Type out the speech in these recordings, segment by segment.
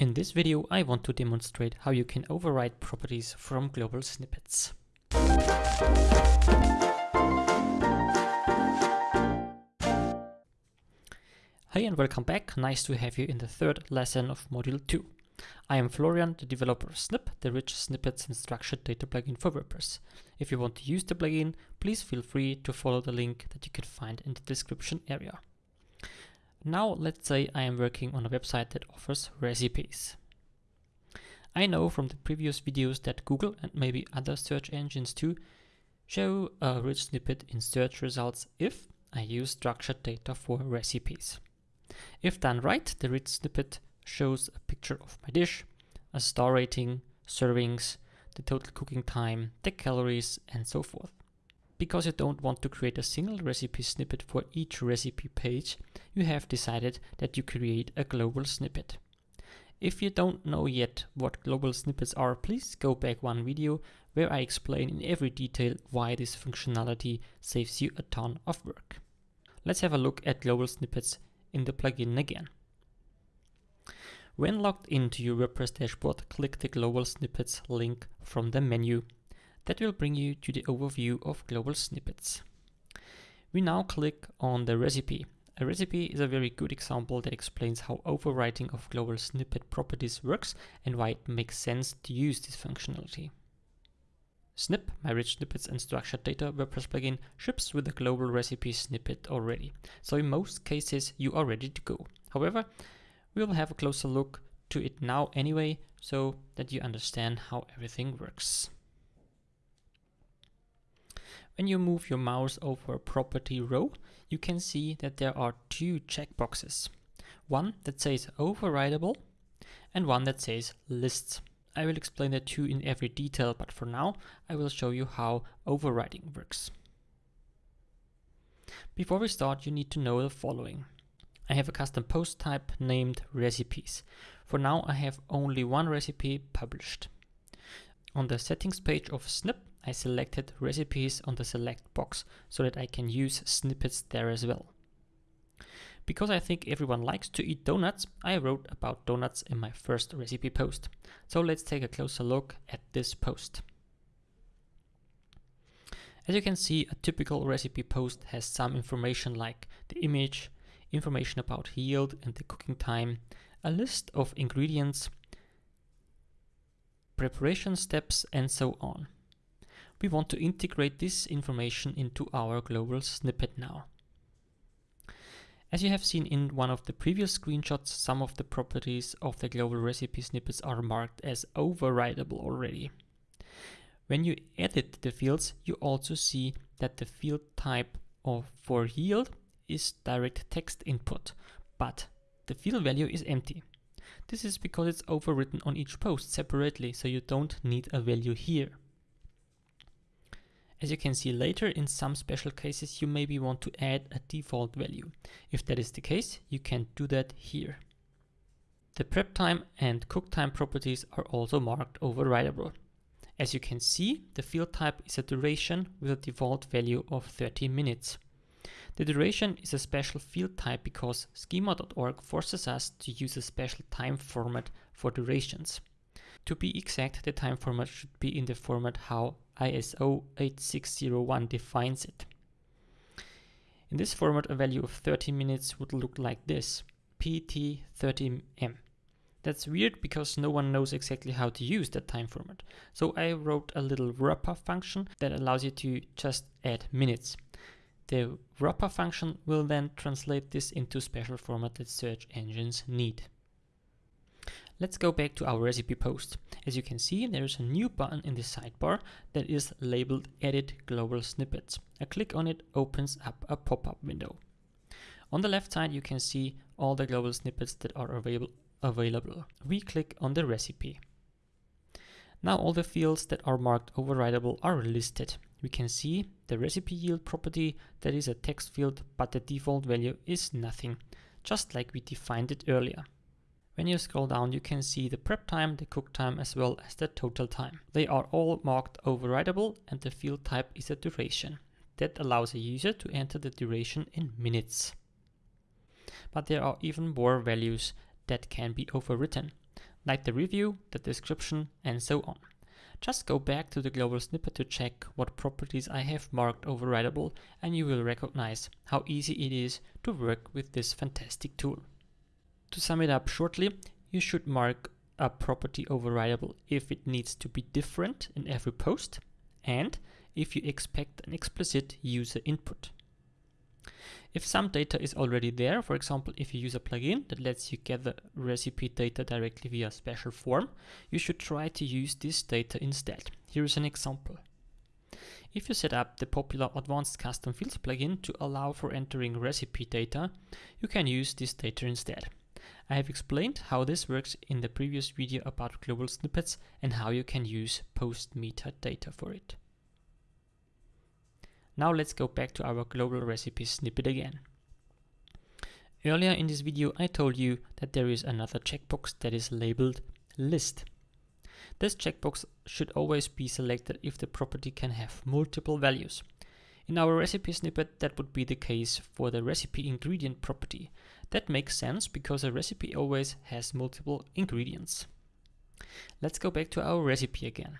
In this video I want to demonstrate how you can override properties from global snippets. Hey and welcome back, nice to have you in the third lesson of Module 2. I am Florian, the developer of Snip, the rich snippets and structured data plugin for WordPress. If you want to use the plugin, please feel free to follow the link that you can find in the description area. Now let's say I am working on a website that offers recipes. I know from the previous videos that Google and maybe other search engines too show a rich snippet in search results if I use structured data for recipes. If done right, the rich snippet shows a picture of my dish, a star rating, servings, the total cooking time, the calories, and so forth. Because you don't want to create a single recipe snippet for each recipe page, you have decided that you create a global snippet. If you don't know yet what global snippets are, please go back one video where I explain in every detail why this functionality saves you a ton of work. Let's have a look at global snippets in the plugin again. When logged into your WordPress dashboard, click the global snippets link from the menu that will bring you to the overview of global snippets. We now click on the recipe. A recipe is a very good example that explains how overwriting of global snippet properties works and why it makes sense to use this functionality. Snip, my rich snippets and structured data WordPress plugin, ships with a global recipe snippet already. So in most cases, you are ready to go. However, we will have a closer look to it now anyway, so that you understand how everything works. When you move your mouse over a property row, you can see that there are two checkboxes. One that says overridable and one that says lists. I will explain the two in every detail, but for now I will show you how overriding works. Before we start, you need to know the following. I have a custom post type named recipes. For now, I have only one recipe published. On the settings page of Snip, I selected recipes on the select box so that I can use snippets there as well. Because I think everyone likes to eat donuts, I wrote about donuts in my first recipe post. So let's take a closer look at this post. As you can see, a typical recipe post has some information like the image, information about yield and the cooking time, a list of ingredients, preparation steps, and so on. We want to integrate this information into our global snippet now. As you have seen in one of the previous screenshots, some of the properties of the global recipe snippets are marked as overridable already. When you edit the fields, you also see that the field type of for yield is direct text input, but the field value is empty. This is because it's overwritten on each post separately, so you don't need a value here. As you can see later, in some special cases you maybe want to add a default value. If that is the case, you can do that here. The prep time and cook time properties are also marked overridable. As you can see, the field type is a duration with a default value of 30 minutes. The duration is a special field type because schema.org forces us to use a special time format for durations. To be exact, the time format should be in the format how ISO 8601 defines it. In this format, a value of 30 minutes would look like this, PT30M. That's weird because no one knows exactly how to use that time format. So I wrote a little wrapper function that allows you to just add minutes. The wrapper function will then translate this into special format that search engines need. Let's go back to our recipe post. As you can see, there is a new button in the sidebar that is labeled Edit Global Snippets. A click on it opens up a pop-up window. On the left side, you can see all the global snippets that are available. available. We click on the recipe. Now all the fields that are marked overridable are listed we can see the recipe yield property that is a text field, but the default value is nothing, just like we defined it earlier. When you scroll down, you can see the prep time, the cook time, as well as the total time. They are all marked overridable and the field type is a duration. That allows a user to enter the duration in minutes. But there are even more values that can be overwritten. like the review, the description, and so on. Just go back to the global snippet to check what properties I have marked overridable and you will recognize how easy it is to work with this fantastic tool. To sum it up shortly, you should mark a property overridable if it needs to be different in every post and if you expect an explicit user input. If some data is already there, for example, if you use a plugin that lets you gather recipe data directly via a special form, you should try to use this data instead. Here is an example. If you set up the popular Advanced Custom Fields plugin to allow for entering recipe data, you can use this data instead. I have explained how this works in the previous video about global snippets and how you can use post metadata for it. Now let's go back to our global recipe snippet again. Earlier in this video I told you that there is another checkbox that is labeled list. This checkbox should always be selected if the property can have multiple values. In our recipe snippet that would be the case for the recipe ingredient property. That makes sense because a recipe always has multiple ingredients. Let's go back to our recipe again.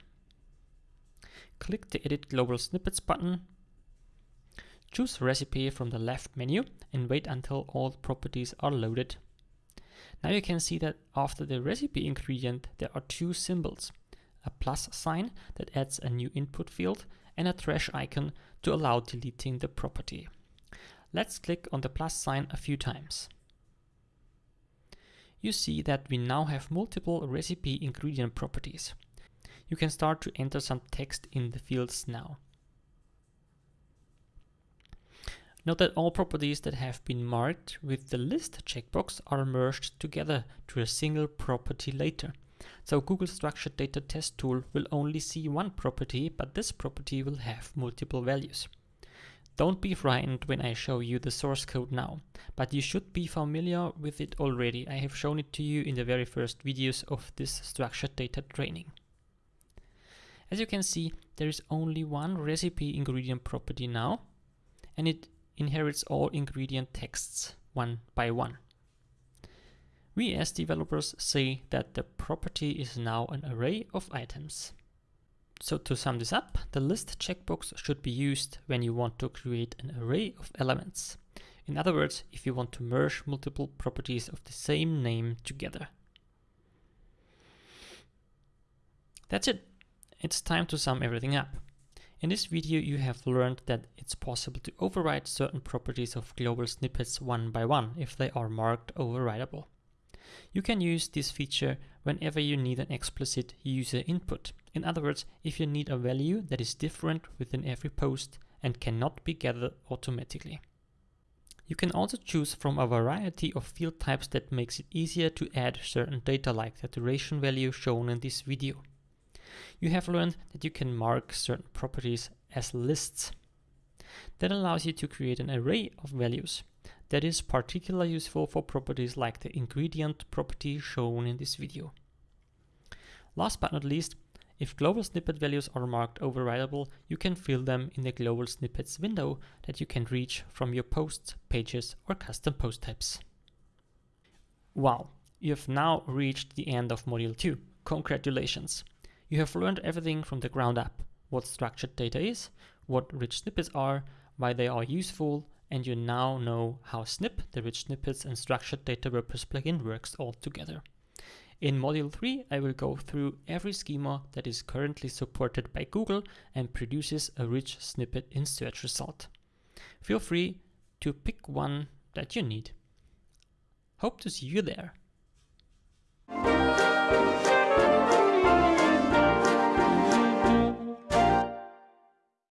Click the edit global snippets button Choose recipe from the left menu and wait until all properties are loaded. Now you can see that after the recipe ingredient there are two symbols, a plus sign that adds a new input field and a trash icon to allow deleting the property. Let's click on the plus sign a few times. You see that we now have multiple recipe ingredient properties. You can start to enter some text in the fields now. Note that all properties that have been marked with the list checkbox are merged together to a single property later. So Google Structured Data Test Tool will only see one property, but this property will have multiple values. Don't be frightened when I show you the source code now, but you should be familiar with it already. I have shown it to you in the very first videos of this structured data training. As you can see, there is only one recipe ingredient property now, and it inherits all ingredient texts one by one. We as developers say that the property is now an array of items. So to sum this up, the list checkbox should be used when you want to create an array of elements. In other words, if you want to merge multiple properties of the same name together. That's it. It's time to sum everything up. In this video you have learned that it's possible to override certain properties of global snippets one by one if they are marked overridable. You can use this feature whenever you need an explicit user input. In other words, if you need a value that is different within every post and cannot be gathered automatically. You can also choose from a variety of field types that makes it easier to add certain data like the duration value shown in this video you have learned that you can mark certain properties as lists. That allows you to create an array of values. That is particularly useful for properties like the ingredient property shown in this video. Last but not least, if global snippet values are marked overridable, you can fill them in the global snippets window that you can reach from your posts, pages, or custom post types. Wow, you have now reached the end of Module 2. Congratulations! You have learned everything from the ground up, what structured data is, what rich snippets are, why they are useful, and you now know how Snip, the rich snippets and structured data WordPress plugin works all together. In Module 3, I will go through every schema that is currently supported by Google and produces a rich snippet in search result. Feel free to pick one that you need. Hope to see you there.